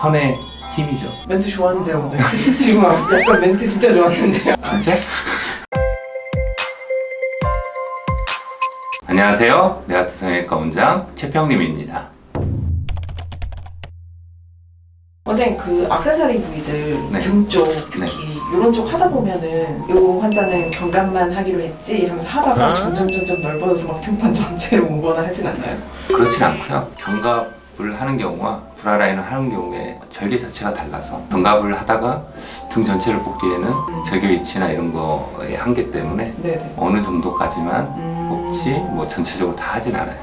선의 힘이죠. 멘트 좋았는데요. 지금 약간 멘트 진짜 좋았는데요. 진짜? 안녕하세요. 내아트 성형외과 원장 최평림입니다. 원장님 그 악세사리 부위들 네. 등쪽 특히 이런 쪽 하다 보면은 요 환자는 경감만 하기로 했지 하면서 하다가 점점 점점 넓어져서 막 등판 전체로 오거나 하진 않나요? 그렇진 않고요. 견갑 을 하는 경우와 브라라인을 하는 경우에 절개 자체가 달라서 견갑을 하다가 등 전체를 뽑기에는 절개 위치나 이런 거의 한계 때문에 네네. 어느 정도까지만 음... 뽑지 뭐 전체적으로 다 하진 않아요.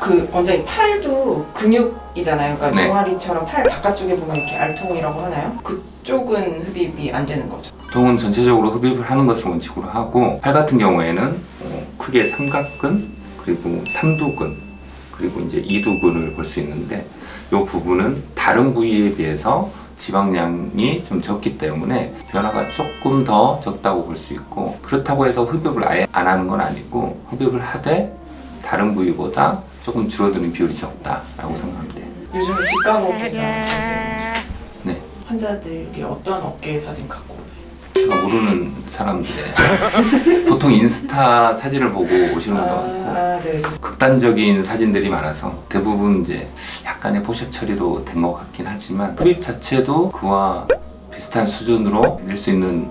그 원장님 팔도 근육이잖아요. 그러니까 네. 종아리처럼 팔 바깥쪽에 보면 이렇게 알통이라고 하나요? 그쪽은 흡입이 안 되는 거죠. 보통은 전체적으로 흡입을 하는 것을 원칙으로 하고 팔 같은 경우에는 어, 크게 삼각근 그리고 삼두근 그리고 이제 이두근을 볼 수 있는데 이 부분은 다른 부위에 비해서 지방량이 좀 적기 때문에 변화가 조금 더 적다고 볼 수 있고 그렇다고 해서 흡입을 아예 안 하는 건 아니고 흡입을 하되 다른 부위보다 조금 줄어드는 비율이 적다라고 돼요. 요즘 직감업계가 사실 네. 환자들이 어떤 업계 사진 갖고? 제가 모르는 사람들의 보통 인스타 사진을 보고 오시는 분도 많고 아, 네. 극단적인 사진들이 많아서 대부분 이제 약간의 포샵 처리로 된것 같긴 하지만 흡입 자체도 그와 비슷한 수준으로 낼 수 있는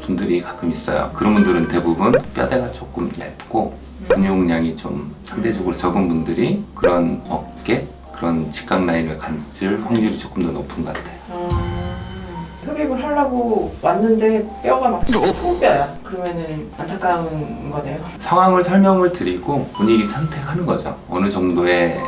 분들이 가끔 있어요. 그런 분들은 대부분 뼈대가 조금 얇고 근육량이 좀 상대적으로 적은 분들이 그런 어깨 그런 직각 라인을 가질 확률이 조금 더 높은 것 같아요. 아, 흡입을 하려고 왔는데 뼈가 막 통뼈야. 그러면은 안타까운 거네요. 상황을 설명을 드리고 분위기 선택하는 거죠. 어느 정도의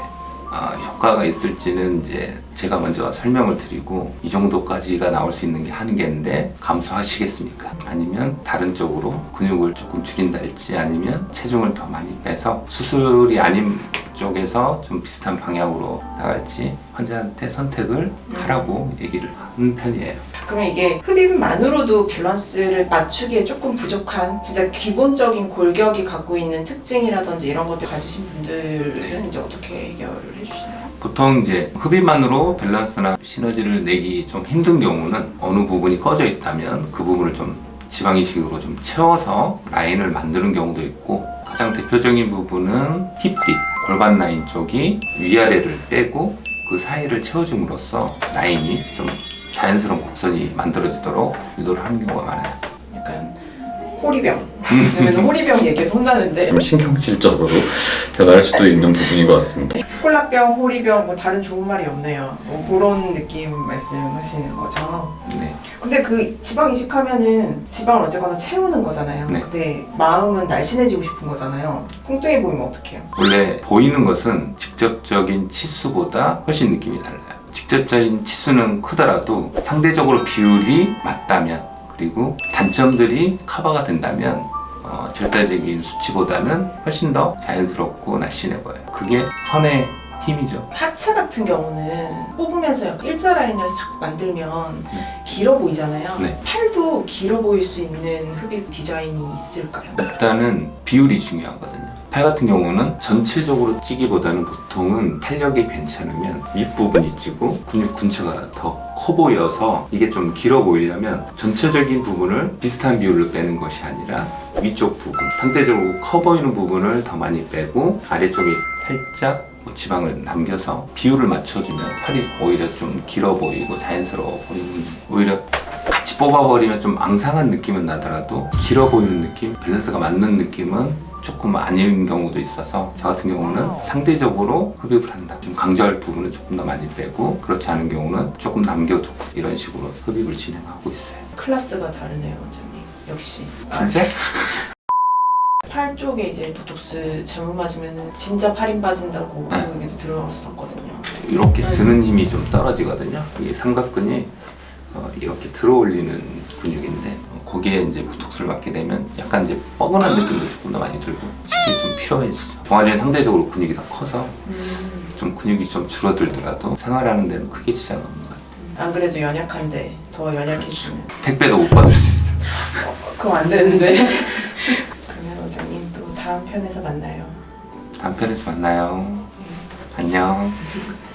아, 효과가 있을지는 이제 제가 먼저 설명을 드리고 이 정도까지가 나올 수 있는 게 한계인데 감수하시겠습니까? 아니면 다른 쪽으로 근육을 조금 줄인달지 아니면 체중을 더 많이 빼서 수술이 아닌 쪽에서 좀 비슷한 방향으로 나갈지 환자한테 선택을 하라고 얘기를 하는 편이에요. 그러면 이게 흡입만으로도 밸런스를 맞추기에 조금 부족한 진짜 기본적인 골격이 갖고 있는 특징이라든지 이런 것들 가지신 분들은 이제 어떻게 해결을 해주시나요? 보통 이제 흡입만으로 밸런스나 시너지를 내기 좀 힘든 경우는 어느 부분이 꺼져 있다면 그 부분을 좀 지방 이식으로 좀 채워서 라인을 만드는 경우도 있고 가장 대표적인 부분은 힙뒷 골반 라인 쪽이 위아래를 빼고 그 사이를 채워줌으로써 라인이 좀 자연스러운 곡선이 만들어지도록 유도를 하는 경우가 많아요. 약간 호리병. 왜냐면 호리병 얘기해서 혼나는데 좀 신경질적으로 변할 수도 있는 부분인 것 같습니다. 콜라병, 호리병 뭐 다른 좋은 말이 없네요. 뭐 그런 느낌 말씀하시는 거죠. 네. 근데 그 지방 이식하면은 지방을 어쨌거나 채우는 거잖아요. 네. 근데 마음은 날씬해지고 싶은 거잖아요. 뚱뚱해 보이면 어떡해요? 원래 보이는 것은 직접적인 치수보다 훨씬 느낌이 달라요. 직접적인 치수는 크더라도 상대적으로 비율이 맞다면 그리고 단점들이 커버가 된다면 어, 절대적인 수치보다는 훨씬 더 자연스럽고 날씬해 보여요. 그게 선의 힘이죠. 하체 같은 경우는 뽑으면서 약간 일자 라인을 싹 만들면 네. 길어 보이잖아요. 네. 팔도 길어 보일 수 있는 흡입 디자인이 있을까요? 일단은 비율이 중요하거든요. 팔 같은 경우는 전체적으로 찌기보다는 보통은 탄력이 괜찮으면 윗부분이 찌고 근육 근처가 더 커 보여서 이게 좀 길어 보이려면 전체적인 부분을 비슷한 비율로 빼는 것이 아니라 위쪽 부분, 상대적으로 커 보이는 부분을 더 많이 빼고 아래쪽에 살짝 뭐 지방을 남겨서 비율을 맞춰주면 팔이 오히려 좀 길어 보이고 자연스러워 보이는 오히려 같이 뽑아버리면 좀 앙상한 느낌은 나더라도 길어 보이는 느낌, 밸런스가 맞는 느낌은 조금 아닌 경우도 있어서 저 같은 경우는 상대적으로 흡입을 한다. 좀 강조할 부분은 조금 더 많이 빼고 그렇지 않은 경우는 조금 남겨두고 이런 식으로 흡입을 진행하고 있어요. 클래스가 다르네요, 원장님. 역시. 진짜? 팔 쪽에 이제 보톡스 잘못 맞으면 진짜 팔힘 빠진다고 네. 그 얘기도 들었었거든요. 이렇게 네. 드는 힘이 좀 떨어지거든요. 이 삼각근이 어, 이렇게 들어 올리는 근육인데 어, 거기에 이제 보톡스를 맞게 되면 약간 이제 뻐근한 느낌도 조금 더 많이 들고 쉽게 좀 피로해지죠. 동아리는 상대적으로 근육이 더 커서 음, 좀 근육이 좀 줄어들더라도 생활하는 데는 크게 지장 없는 것 같아요. 안 그래도 연약한데 더 연약해지면 택배도 못 받을 수 있어요. 그럼 안 되는데. 그러면 원장님 또 다음 편에서 만나요. 다음 편에서 만나요. 안녕.